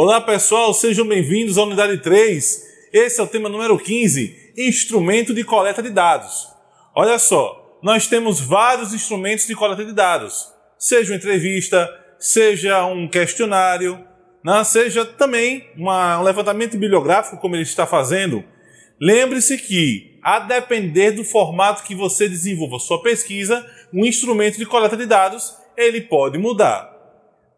Olá pessoal, sejam bem-vindos à unidade 3. Esse é o tema número 15, instrumento de coleta de dados. Olha só, nós temos vários instrumentos de coleta de dados, seja uma entrevista, seja um questionário, né? seja também uma, um levantamento bibliográfico como ele está fazendo. Lembre-se que, a depender do formato que você desenvolva sua pesquisa, um instrumento de coleta de dados ele pode mudar.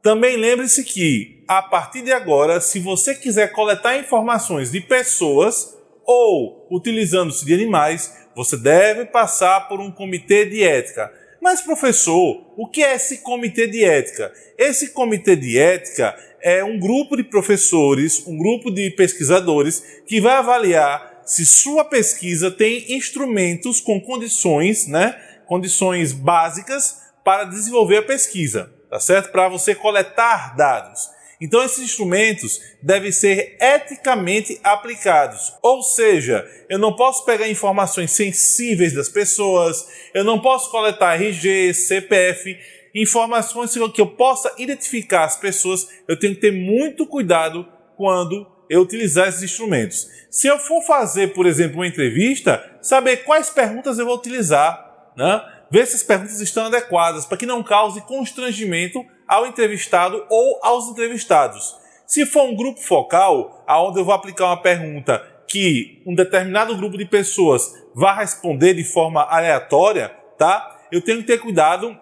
Também lembre-se que, a partir de agora, se você quiser coletar informações de pessoas ou utilizando-se de animais, você deve passar por um comitê de ética. Mas, professor, o que é esse comitê de ética? Esse comitê de ética é um grupo de professores, um grupo de pesquisadores que vai avaliar se sua pesquisa tem instrumentos com condições, né, condições básicas para desenvolver a pesquisa tá certo? Para você coletar dados. Então esses instrumentos devem ser eticamente aplicados. Ou seja, eu não posso pegar informações sensíveis das pessoas, eu não posso coletar RG, CPF, informações que eu possa identificar as pessoas, eu tenho que ter muito cuidado quando eu utilizar esses instrumentos. Se eu for fazer, por exemplo, uma entrevista, saber quais perguntas eu vou utilizar, né? Ver se as perguntas estão adequadas para que não cause constrangimento ao entrevistado ou aos entrevistados. Se for um grupo focal, aonde eu vou aplicar uma pergunta que um determinado grupo de pessoas vai responder de forma aleatória, tá? Eu tenho que ter cuidado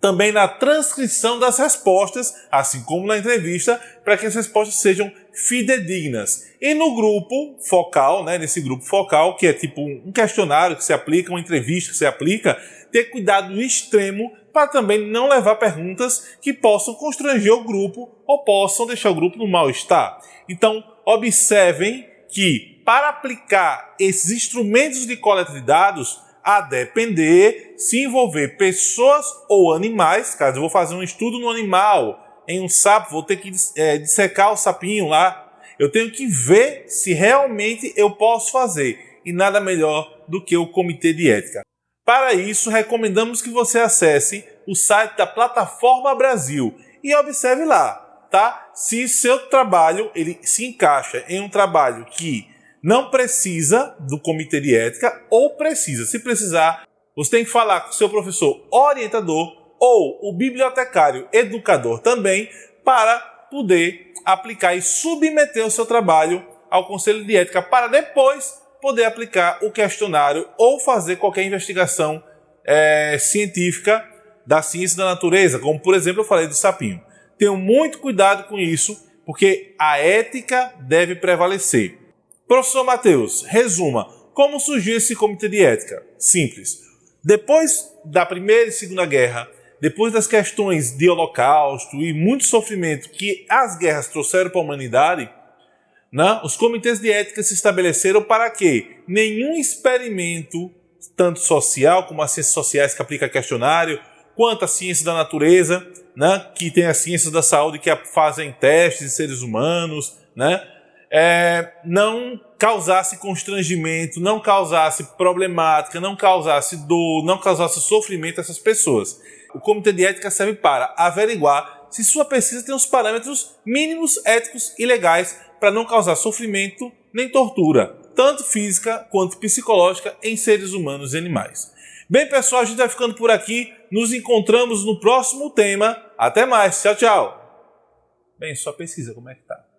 também na transcrição das respostas, assim como na entrevista, para que as respostas sejam fidedignas. E no grupo focal, né, nesse grupo focal, que é tipo um questionário que se aplica, uma entrevista que se aplica, ter cuidado extremo para também não levar perguntas que possam constranger o grupo ou possam deixar o grupo no mal-estar. Então, observem que para aplicar esses instrumentos de coleta de dados, a depender se envolver pessoas ou animais, caso eu vou fazer um estudo no animal, em um sapo, vou ter que é, dissecar o sapinho lá, eu tenho que ver se realmente eu posso fazer. E nada melhor do que o comitê de ética. Para isso, recomendamos que você acesse o site da Plataforma Brasil e observe lá, tá? Se seu trabalho ele se encaixa em um trabalho que não precisa do comitê de ética ou precisa. Se precisar, você tem que falar com seu professor orientador ou o bibliotecário educador também para poder aplicar e submeter o seu trabalho ao conselho de ética para depois poder aplicar o questionário ou fazer qualquer investigação é, científica da ciência da natureza, como por exemplo eu falei do sapinho. Tenham muito cuidado com isso, porque a ética deve prevalecer. Professor Matheus, resuma, como surgiu esse comitê de ética? Simples. Depois da Primeira e Segunda Guerra, depois das questões de holocausto e muito sofrimento que as guerras trouxeram para a humanidade, né? Os comitês de ética se estabeleceram para que nenhum experimento, tanto social como as ciências sociais que aplica questionário, quanto a ciência da natureza, né? que tem as ciências da saúde que fazem testes em seres humanos, né? É, não causasse constrangimento, não causasse problemática, não causasse dor, não causasse sofrimento a essas pessoas. O comitê de ética serve para averiguar se sua pesquisa tem os parâmetros mínimos éticos e legais para não causar sofrimento nem tortura, tanto física quanto psicológica, em seres humanos e animais. Bem, pessoal, a gente vai ficando por aqui. Nos encontramos no próximo tema. Até mais. Tchau, tchau. Bem, só pesquisa como é que tá.